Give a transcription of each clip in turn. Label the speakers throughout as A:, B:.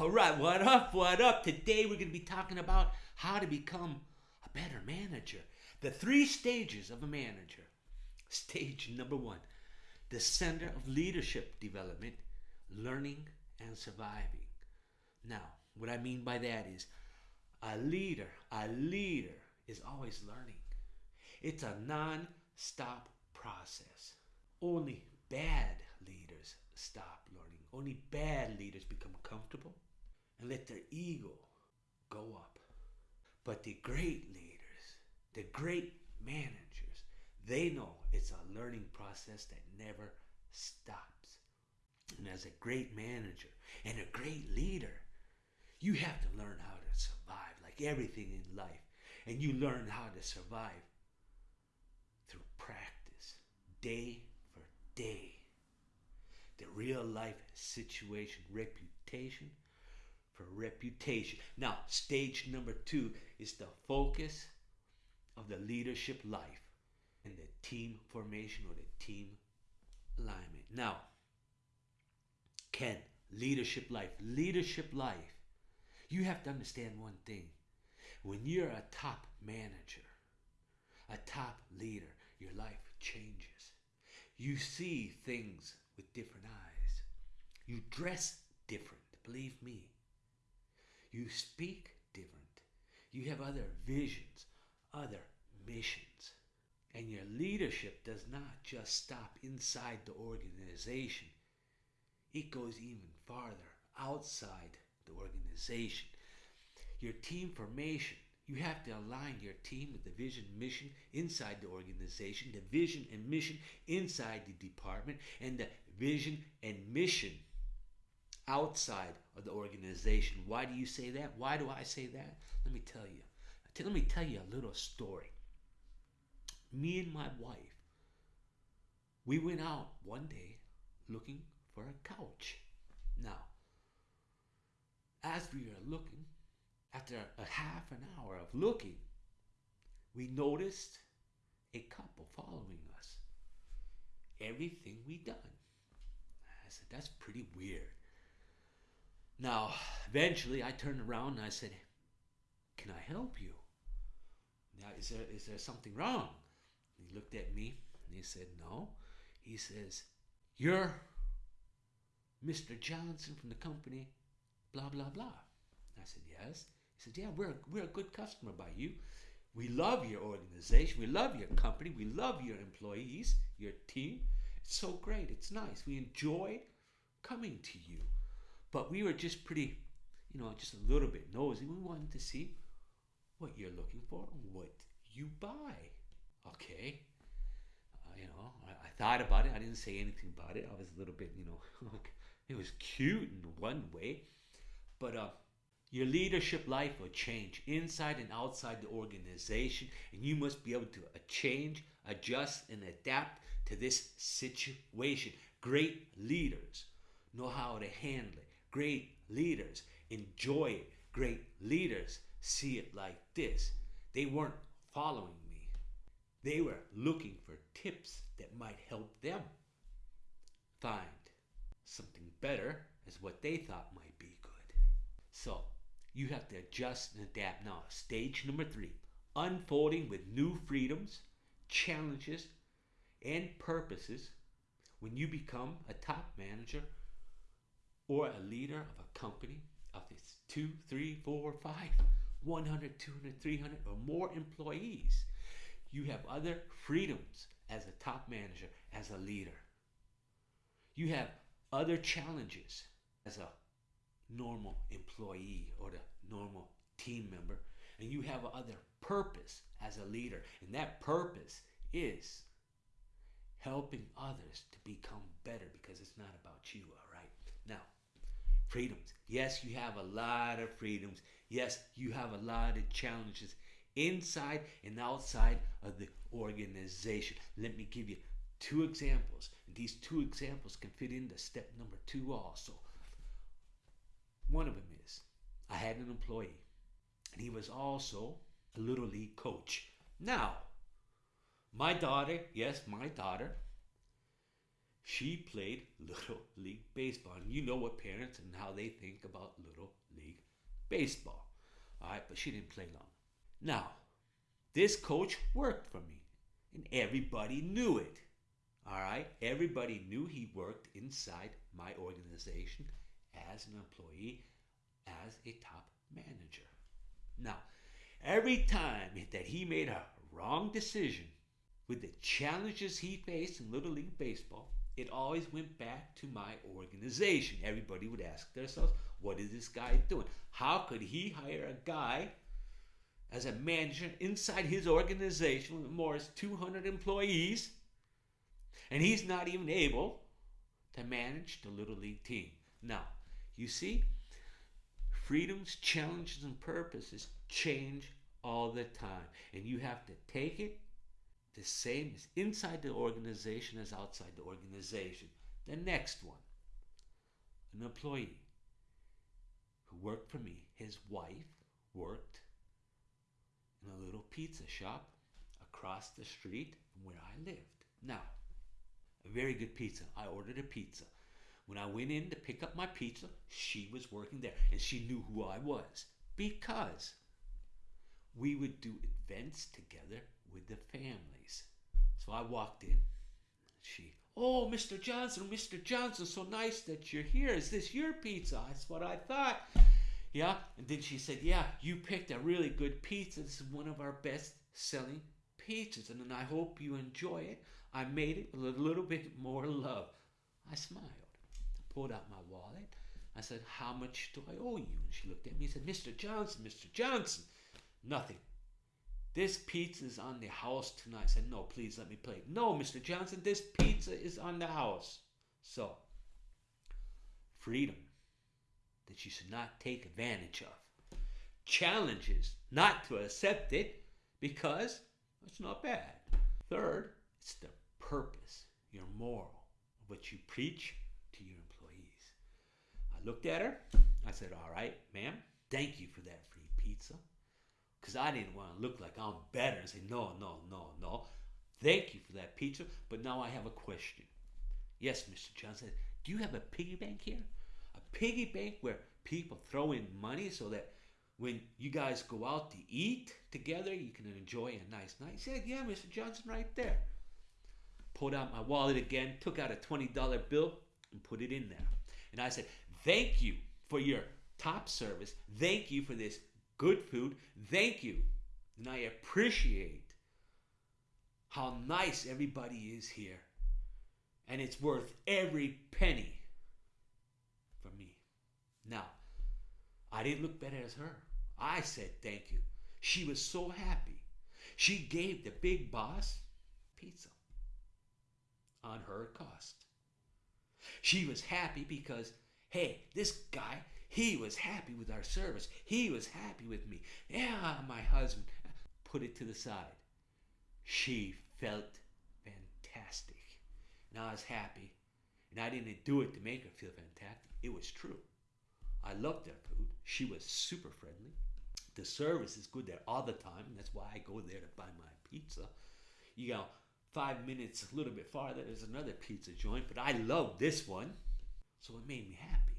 A: All right, what up? What up? Today we're going to be talking about how to become a better manager. The three stages of a manager. Stage number one the center of leadership development, learning and surviving. Now, what I mean by that is a leader, a leader is always learning. It's a non stop process. Only bad leaders stop learning. Only bad leaders become comfortable and let their ego go up. But the great leaders, the great managers, they know it's a learning process that never stops. And as a great manager and a great leader, you have to learn how to survive like everything in life. And you learn how to survive through practice, day for day. The real life situation, reputation for reputation. Now, stage number two is the focus of the leadership life and the team formation or the team alignment. Now, Ken, leadership life, leadership life, you have to understand one thing. When you're a top manager, a top leader, your life changes. You see things with different eyes. You dress different, believe me. You speak different. You have other visions, other missions. And your leadership does not just stop inside the organization, it goes even farther outside the organization. Your team formation, you have to align your team with the vision mission inside the organization, the vision and mission inside the department, and the vision and mission outside of the organization. Why do you say that? Why do I say that? Let me tell you. Let me tell you a little story. Me and my wife, we went out one day looking for a couch. Now, as we were looking, after a half an hour of looking, we noticed a couple following us. Everything we done. I said, that's pretty weird. Now, eventually I turned around and I said, Can I help you? Now, is there, is there something wrong? he looked at me and he said, No. He says, You're Mr. Johnson from the company, blah, blah, blah. I said, Yes. He said, Yeah, we're, we're a good customer by you. We love your organization. We love your company. We love your employees, your team. It's so great. It's nice. We enjoy coming to you. But we were just pretty, you know, just a little bit nosy. We wanted to see what you're looking for what you buy. Okay. Uh, you know, I, I, thought about it. I didn't say anything about it. I was a little bit, you know, it was cute in one way. But uh, your leadership life will change inside and outside the organization, and you must be able to change, adjust, and adapt to this situation. Great leaders know how to handle it. Great leaders enjoy it. Great leaders see it like this. They weren't following me, they were looking for tips that might help them find something better as what they thought might be good. So you have to adjust and adapt now. Stage number three unfolding with new freedoms, challenges, and purposes when you become a top manager or a leader of a company of its two, three, four, five, 100, 200, 300, or more employees. You have other freedoms as a top manager, as a leader. You have other challenges as a normal employee or the normal team member. And you have other purpose as a leader. And that purpose is helping others to become better because it's not about you, all right? Now, freedoms. Yes, you have a lot of freedoms. Yes, you have a lot of challenges inside and outside of the organization. Let me give you two examples. These two examples can fit into step number two also. One of them is I had an employee, and he was also a little league coach. Now, my daughter, yes, my daughter, she played Little League Baseball. And you know what parents and how they think about Little League Baseball. All right, but she didn't play long. Now, this coach worked for me, and everybody knew it. All right, everybody knew he worked inside my organization as an employee, as a top manager. Now, every time that he made a wrong decision with the challenges he faced in Little League Baseball, it always went back to my organization. Everybody would ask themselves, what is this guy doing? How could he hire a guy as a manager inside his organization with more than 200 employees and he's not even able to manage the Little League team? Now, you see, freedoms, challenges, and purposes change all the time. And you have to take it the same as inside the organization as outside the organization. The next one an employee who worked for me, his wife worked in a little pizza shop across the street from where I lived. Now, a very good pizza. I ordered a pizza. When I went in to pick up my pizza, she was working there and she knew who I was because we would do events together with the families. So I walked in. She, oh, Mr. Johnson, Mr. Johnson, so nice that you're here. Is this your pizza? That's what I thought. Yeah. And then she said, yeah, you picked a really good pizza. This is one of our best selling pizzas. And I hope you enjoy it. I made it with a little bit more love. I smiled. I pulled out my wallet. I said, how much do I owe you? And she looked at me and said, Mr. Johnson, Mr. Johnson. Nothing. This pizza is on the house tonight. I said, No, please let me play. No, Mr. Johnson, this pizza is on the house. So, freedom that you should not take advantage of. Challenges not to accept it because it's not bad. Third, it's the purpose, your moral, what you preach to your employees. I looked at her. I said, All right, ma'am, thank you for that free pizza because I didn't want to look like I'm better and say, no, no, no, no. Thank you for that pizza, but now I have a question. Yes, Mr. Johnson, do you have a piggy bank here? A piggy bank where people throw in money so that when you guys go out to eat together, you can enjoy a nice night? He said, yeah, Mr. Johnson, right there. Pulled out my wallet again, took out a $20 bill, and put it in there. And I said, thank you for your top service. Thank you for this good food. Thank you. And I appreciate how nice everybody is here. And it's worth every penny for me. Now, I didn't look better as her. I said thank you. She was so happy. She gave the big boss pizza on her cost. She was happy because, hey, this guy, he was happy with our service. He was happy with me. Yeah, my husband put it to the side. She felt fantastic. And I was happy. And I didn't do it to make her feel fantastic. It was true. I loved their food. She was super friendly. The service is good there all the time. That's why I go there to buy my pizza. You know, five minutes a little bit farther, there's another pizza joint, but I love this one. So it made me happy.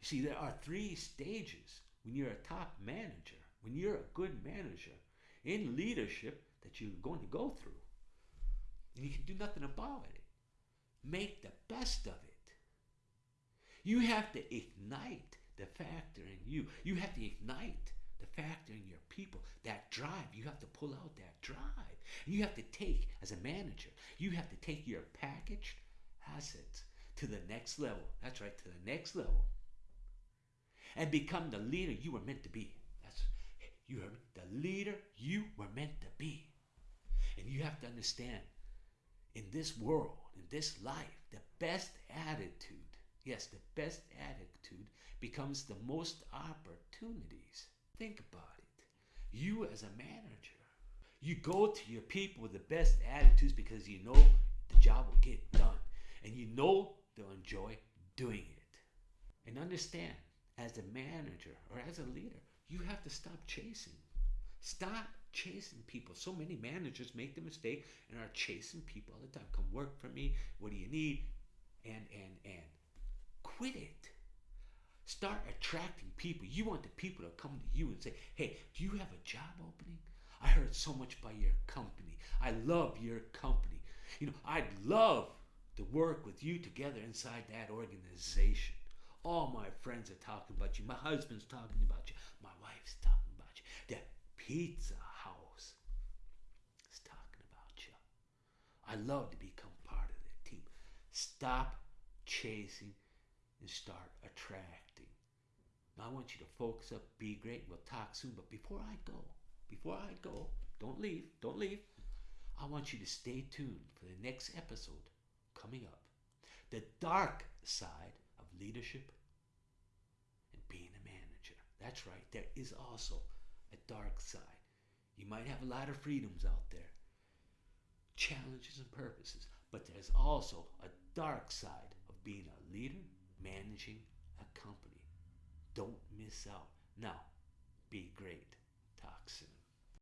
A: You see, there are three stages when you're a top manager, when you're a good manager in leadership that you're going to go through. And you can do nothing about it. Make the best of it. You have to ignite the factor in you. You have to ignite the factor in your people. That drive, you have to pull out that drive. You have to take, as a manager, you have to take your packaged assets to the next level. That's right, to the next level. And become the leader you were meant to be. That's you heard me. The leader you were meant to be. And you have to understand in this world, in this life, the best attitude, yes, the best attitude becomes the most opportunities. Think about it. You, as a manager, you go to your people with the best attitudes because you know the job will get done and you know they'll enjoy doing it. And understand, as a manager or as a leader, you have to stop chasing. Stop chasing people. So many managers make the mistake and are chasing people all the time. Come work for me. What do you need? and and and quit it. Start attracting people. You want the people to come to you and say, "Hey, do you have a job opening? I heard so much by your company. I love your company. You know, I'd love to work with you together inside that organization. All my friends are talking about you. My husband's talking about you. My wife's talking about you. The pizza house is talking about you. I love to become part of the team. Stop chasing and start attracting. I want you to focus up, be great. We'll talk soon. But before I go, before I go, don't leave, don't leave. I want you to stay tuned for the next episode coming up. The dark side of leadership and being a manager. That's right, there is also a dark side. You might have a lot of freedoms out there, challenges and purposes, but there's also a dark side of being a leader, managing a company. Don't miss out. Now, be great.